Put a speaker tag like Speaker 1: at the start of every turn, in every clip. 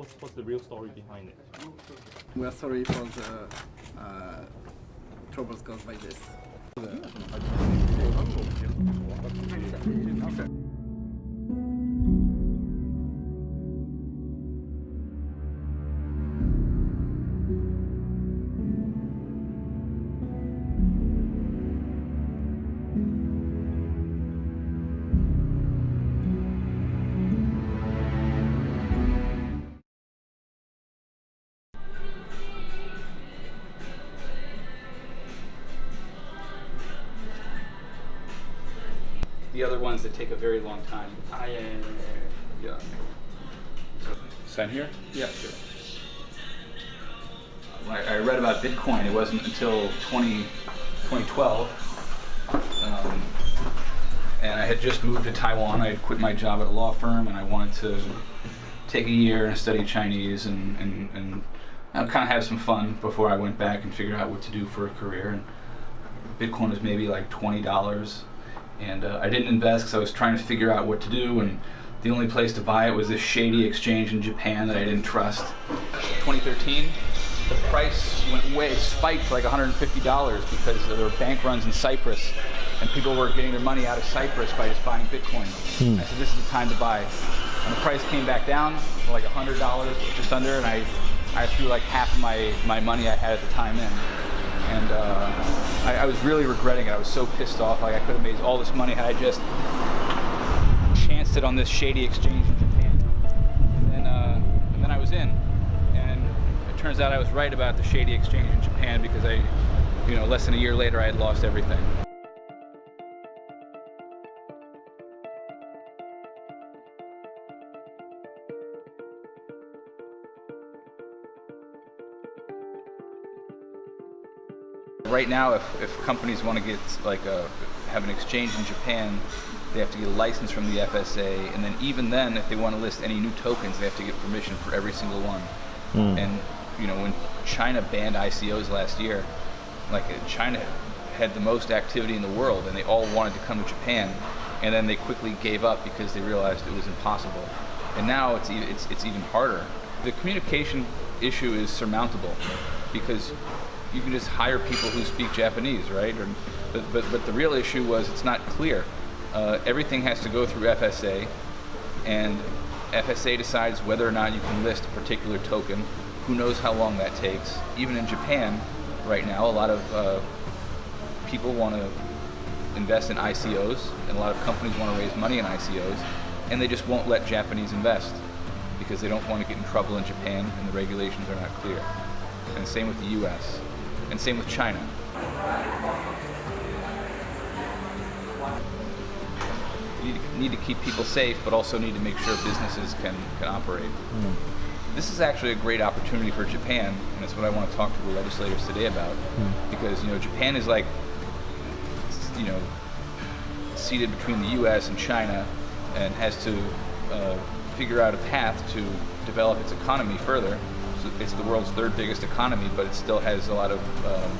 Speaker 1: what's what's the real story behind it?
Speaker 2: We are sorry for the uh, troubles caused by this.
Speaker 3: Ones that take a very long time.
Speaker 1: Ah, yeah, yeah, yeah,
Speaker 3: Yeah. Sign here? Yeah, sure. When I, I read about Bitcoin, it wasn't until 20, 2012. Um, and I had just moved to Taiwan. I had quit my job at a law firm and I wanted to take a year and study Chinese and, and, and kind of have some fun before I went back and figure out what to do for a career. And Bitcoin was maybe like $20 and uh, I didn't invest because I was trying to figure out what to do and the only place to buy it was this shady exchange in Japan that I didn't trust. 2013, the price went way, spiked to like $150 because there were bank runs in Cyprus and people were getting their money out of Cyprus by just buying Bitcoin. I said, this is the time to buy. And the price came back down to like $100, just under, and I, I threw like half of my, my money I had at the time in and uh, I, I, was really regretting it. I was so pissed off. Like I could have made all this money had I just chanced it on this shady exchange in Japan. And then, uh, and then I was in, and it turns out I was right about the shady exchange in Japan because I, you know, less than a year later I had lost everything. Right now, if, if companies want to get like a, have an exchange in Japan, they have to get a license from the FSA, and then even then, if they want to list any new tokens, they have to get permission for every single one.
Speaker 4: Mm.
Speaker 3: And you know, when China banned ICOs last year, like China had the most activity in the world, and they all wanted to come to Japan, and then they quickly gave up because they realized it was impossible. And now it's it's it's even harder. The communication issue is surmountable because you can just hire people who speak Japanese, right? Or, but, but, but the real issue was it's not clear. Uh, everything has to go through FSA, and FSA decides whether or not you can list a particular token. Who knows how long that takes? Even in Japan, right now, a lot of uh, people want to invest in ICOs, and a lot of companies want to raise money in ICOs, and they just won't let Japanese invest because they don't want to get in trouble in Japan, and the regulations are not clear. And same with the US and same with China. You need to, keep people safe, but also need to make sure businesses can, can operate. This is actually a great opportunity for Japan, and it's what I want to talk to the legislators today about, because you know Japan is like, you know, seated between the U.S. and China, and has to uh, figure out a path to develop its economy further it's the world's third biggest economy, but it still has a lot of um,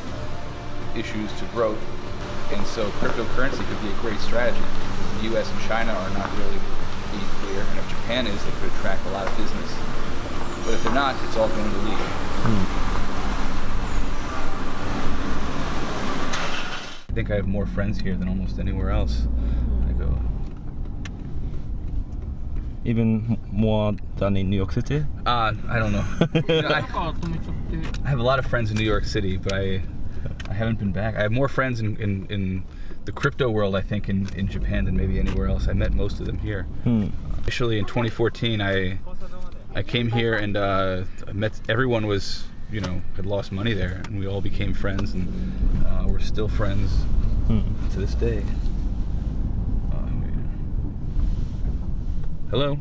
Speaker 3: issues to growth. And so cryptocurrency could be a great strategy. The U.S. and China are not really being clear, and if Japan is, they could attract a lot of business. But if they're not, it's all going to leak. I think I have more friends here than almost anywhere else. I go,
Speaker 4: Even more than in New York City?
Speaker 3: uh, I don't know. You know, I, I have a lot of friends in New York City, but I I haven't been back. I have more friends in, in, in the crypto world, I think, in, in Japan than maybe anywhere else. I met most of them here.
Speaker 4: Hmm.
Speaker 3: Initially, in 2014, I I came here and uh, met everyone was you know had lost money there, and we all became friends, and uh, we're still friends
Speaker 4: Hmm.
Speaker 3: to this day. Uh, hello.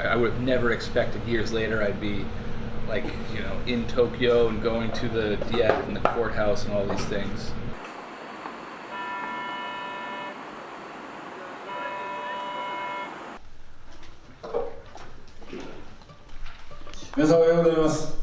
Speaker 3: I I would have never expected years later I'd be like you know in Tokyo and going to the DF and the courthouse and all these things.
Speaker 5: 皆さんおはようございます。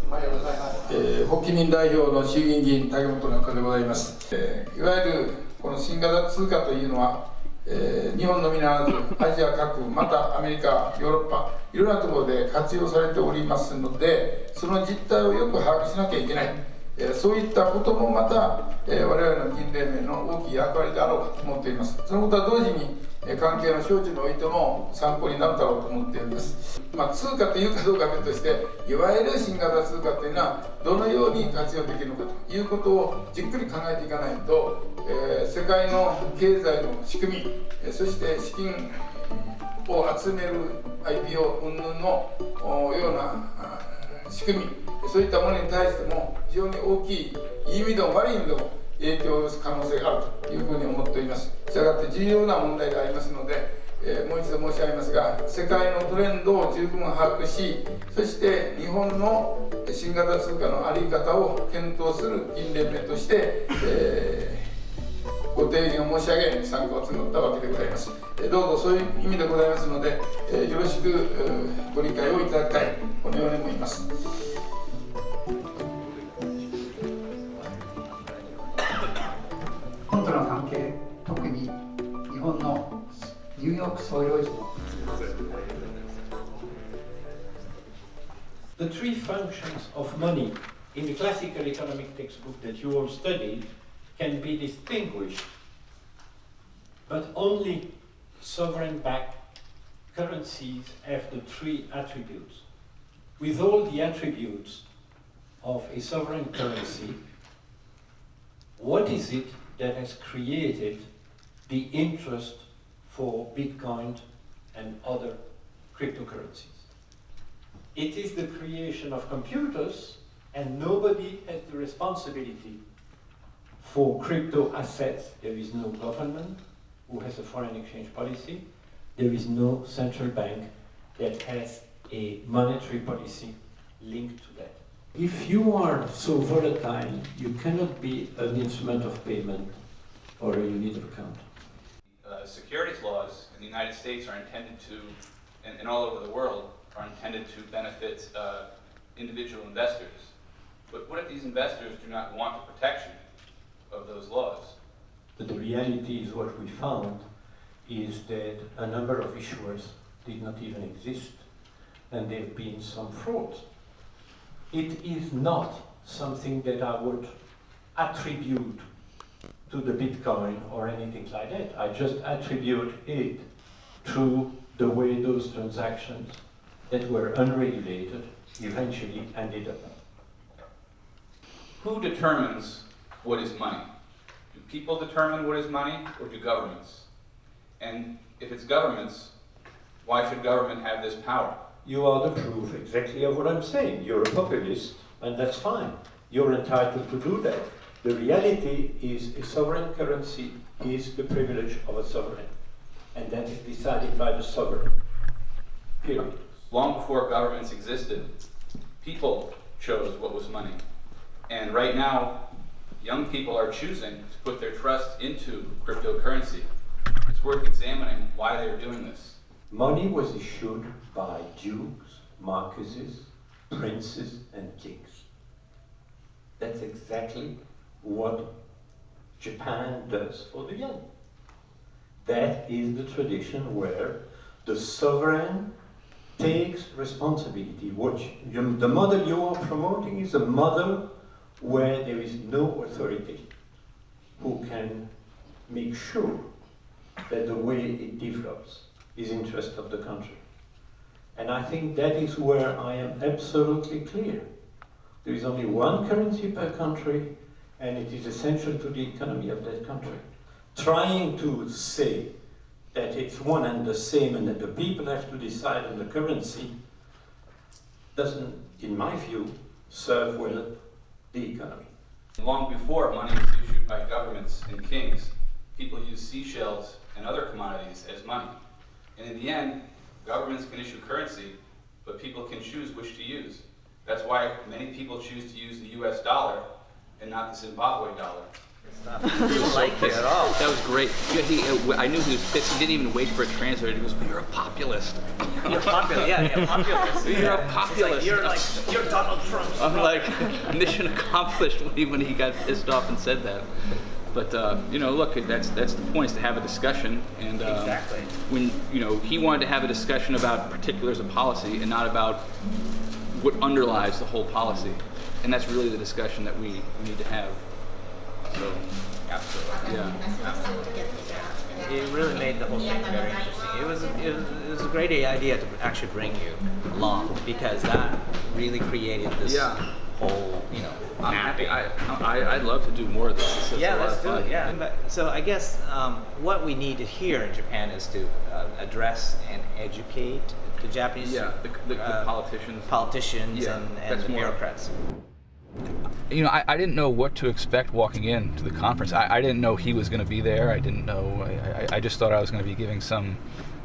Speaker 5: えー発起人代表の衆議院議員竹本中でございます。えーいわゆるこの新型通貨というのは、 えー日本のみならずアジア各国またアメリカヨーロッパいろんなところで活用されておりますのでその実態をよく把握しなきゃいけない、えーそういったこともまた、えー我々の議員連盟の大きい役割であろうかと思っています。そのことは同時に関係の省庁においても参考になるだろうと思っております、まあ、通貨というかどうか別としていわゆる新型通貨というのはどのように活用できるのかということをじっくり考えていかないと、えー世界の経済の仕組みそして資金を集める IPO 云々のような仕組みそういったものに対しても非常に大きいいい意味でも悪い意味でも影響を及ぼす可能性があるというふうに思っております。したがって重要な問題がありますので、えーもう一度申し上げますが世界のトレンドを十分把握しそして日本の新型通貨の在り方を検討する議員連盟として、えーご提言を申し上げ参加を募ったわけでございます。えどうぞそういう意味でございますので、えーよろしくえーご理解をいただきたいこのように思います。
Speaker 6: The three functions of money in the classical economic textbook that you all studied can be distinguished, but only sovereign-backed currencies have the three attributes. With all the attributes of a sovereign currency, what is it that has created the interest for Bitcoin and other cryptocurrencies? It is the creation of computers, and nobody has the responsibility for crypto assets. There is no government who has a foreign exchange policy. There is no central bank that has a monetary policy linked to that. If you are so volatile, you cannot be an instrument of payment or a unit of account.
Speaker 3: uh, securities United States are intended to, and, and all over the world, are intended to benefit uh, individual investors. But what if these investors do not want the protection of those laws?
Speaker 6: But the reality is what we found is that a number of issuers did not even exist and there have been some fraud. It is not something that I would attribute to the Bitcoin or anything like that. I just attribute it to the way those transactions that were unregulated eventually ended up.
Speaker 3: Who determines what is money? Do people determine what is money, or do governments? And if it's governments, why should government have this power?
Speaker 6: You are the proof exactly of what I'm saying. You're a populist, and that's fine. You're entitled to do that. The reality is a sovereign currency is the privilege of a sovereign, and that is decided by the sovereign. Period.
Speaker 3: Long before governments existed, people chose what was money. And right now, young people are choosing to put their trust into cryptocurrency. It's worth examining why they're doing this.
Speaker 6: Money was issued by dukes, marquises, princes, and kings. That's exactly what Japan does for the yen. That is the tradition where the sovereign takes responsibility. What you, the model you are promoting is a model where there is no authority who can make sure that the way it develops is in interest of the country. And I think that is where I am absolutely clear. There is only one currency per country, and it is essential to the economy of that country. Trying to say that it's one and the same and that the people have to decide on the currency doesn't, in my view, serve well the economy.
Speaker 3: Long before money was issued by governments and kings, people used seashells and other commodities as money. And in the end, governments can issue currency, but people can choose which to use. That's why many people choose to use the US dollar and not the Zimbabwe dollar.
Speaker 7: Like it at all.
Speaker 8: That was great. He, uh, I knew he was pissed. He didn't even wait for a translator. He goes, "You're a populist."
Speaker 7: You're popular, yeah, yeah, populist.
Speaker 8: You're a
Speaker 7: Yeah. Like,
Speaker 8: populist.
Speaker 7: you're like, you're Donald Trump.
Speaker 8: I'm like, mission accomplished when he, when he got pissed off and said that. But uh, you know, look, that's that's the point is to have a discussion, and um,
Speaker 7: Exactly.
Speaker 8: when you know he wanted to have a discussion about particulars of policy and not about what underlies the whole policy, and that's really the discussion that we need to have. So
Speaker 7: Absolutely.
Speaker 8: yeah, Absolutely.
Speaker 7: It really made the whole thing very interesting. It was, it was it was a great idea to actually bring you along because that really created this
Speaker 8: Yeah.
Speaker 7: whole you know
Speaker 8: I'm happy. I, I I'd love to do more of this. It's, it's
Speaker 7: yeah,
Speaker 8: a lot
Speaker 7: let's
Speaker 8: of
Speaker 7: do it. Yeah, but, so I guess um, what we need to hear in Japan is to uh, address and educate the Japanese
Speaker 8: Yeah, the, the, the
Speaker 7: uh,
Speaker 8: politicians.
Speaker 7: politicians
Speaker 8: Yeah,
Speaker 7: and, and
Speaker 8: that's
Speaker 7: the
Speaker 8: more-
Speaker 7: bureaucrats.
Speaker 3: You know, I, I didn't know what to expect walking into the conference. I, I didn't know he was going to be there. I didn't know. I, I, just thought I was going to be giving some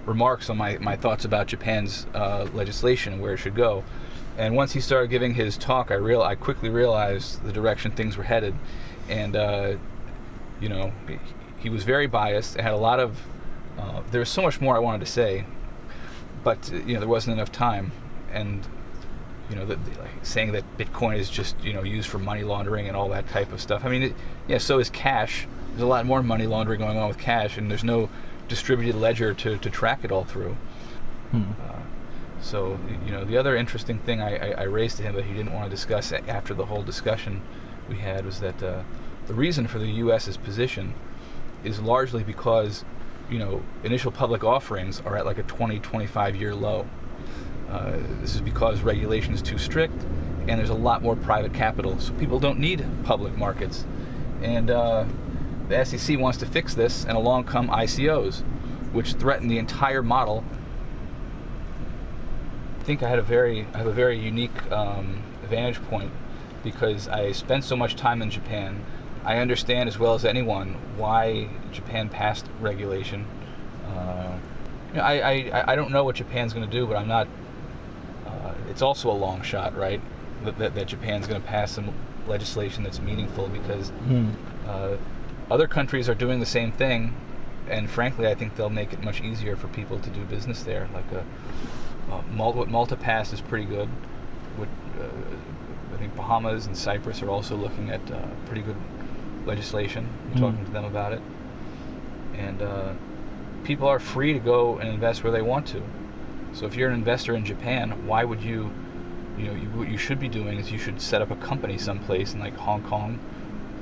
Speaker 3: remarks on my, my thoughts about Japan's uh, legislation and where it should go. And once he started giving his talk, I real I quickly realized the direction things were headed, and uh, you know, he, was very biased. It had a lot of. Uh, there was so much more I wanted to say, but you know, there wasn't enough time, and you know, the, the, like saying that Bitcoin is just you know used for money laundering and all that type of stuff. I mean, it, yeah, so is cash. There's a lot more money laundering going on with cash, and there's no distributed ledger to, to track it all through. Uh, so you know, the other interesting thing I, I, I raised to him, but he didn't want to discuss after the whole discussion we had, was that uh, the reason for the U.S.'s position is largely because you know initial public offerings are at like a 20, 25 year low. Uh, this is because regulation is too strict and there's a lot more private capital, so people don't need public markets. And uh, the SEC wants to fix this, and along come ICOs, which threaten the entire model. I think I had a very, I have a very unique um, vantage point because I spent so much time in Japan. I understand as well as anyone why Japan passed regulation. Uh, I, I, I don't know what Japan's going to do, but I'm not it's also a long shot, right? That, that, that Japan's going to pass some legislation that's meaningful because uh, other countries are doing the same thing, and frankly, I think they'll make it much easier for people to do business there. Like a, uh, Malta, what Malta passed is pretty good. What, uh, I think Bahamas and Cyprus are also looking at uh, pretty good legislation. I'm talking to them about it, and uh, people are free to go and invest where they want to. So if you're an investor in Japan, why would you, you know, you, what you should be doing is you should set up a company someplace in like Hong Kong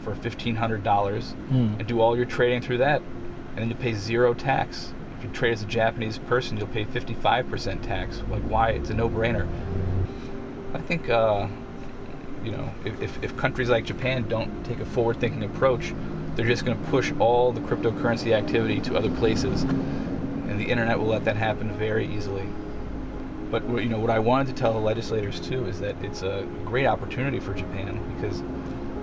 Speaker 3: for fifteen hundred dollars and do all your trading through that, and then you pay zero tax. If you trade as a Japanese person, you'll pay fifty-five percent tax. Like why? It's a no-brainer. I think, uh, you know, if, if, if countries like Japan don't take a forward-thinking approach, they're just going to push all the cryptocurrency activity to other places, and the internet will let that happen very easily. But what- you know what I wanted to tell the legislators too is that it's a great opportunity for Japan because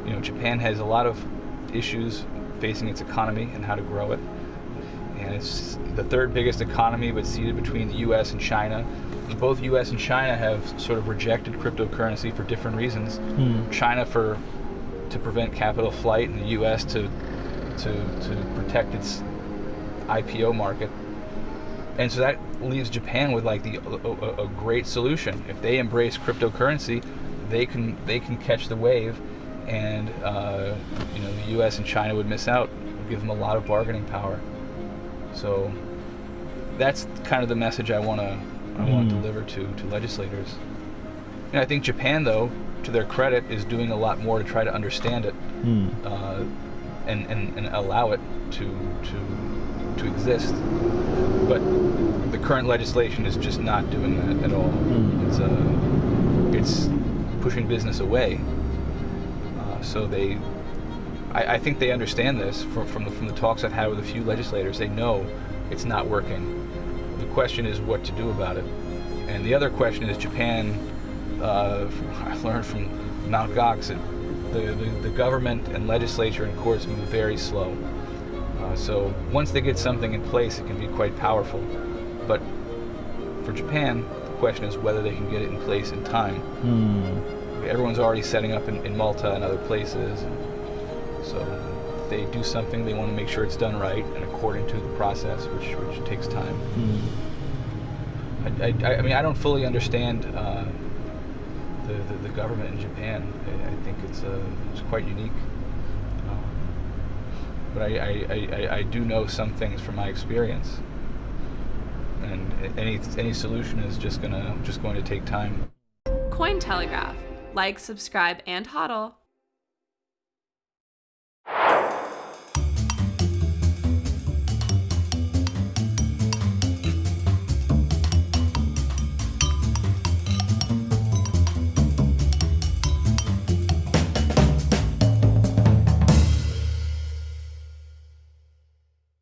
Speaker 3: you know Japan has a lot of issues facing its economy and how to grow it, and it's the third biggest economy, but seated between the U.S. and China. Both U.S. and China have sort of rejected cryptocurrency for different reasons. Hmm. China for to prevent capital flight, and the U.S. to to to protect its IPO market and so that leaves Japan with like the a, a, great solution. If they embrace cryptocurrency, they can they can catch the wave, and uh, you know the U.S. and China would miss out. It'd give them a lot of bargaining power. So that's kind of the message I want to I want to deliver to to legislators. And I think Japan, though, to their credit, is doing a lot more to try to understand it uh, and, and and allow it to to to exist but the current legislation is just not doing that at all. It's uh, it's pushing business away. Uh, so they, I, I think they understand this from from the, from the talks I've had with a few legislators. They know it's not working. The question is what to do about it. And the other question is Japan. Uh, I learned from Mount Gox that the, the, the government and legislature and courts move very slow. Uh, so once they get something in place, it can be quite powerful. But for Japan, the question is whether they can get it in place in time. Everyone's already setting up in, in Malta and other places. So if they do something, they want to make sure it's done right and according to the process, which, which takes time. I, I, I mean, I don't fully understand uh, the, the, the government in Japan. I, I think it's, uh, it's quite unique. But I, I, I, I- I do know some things from my experience. And any any solution is just gonna just going to take time.
Speaker 9: Cointelegraph. Like, subscribe, and hodl.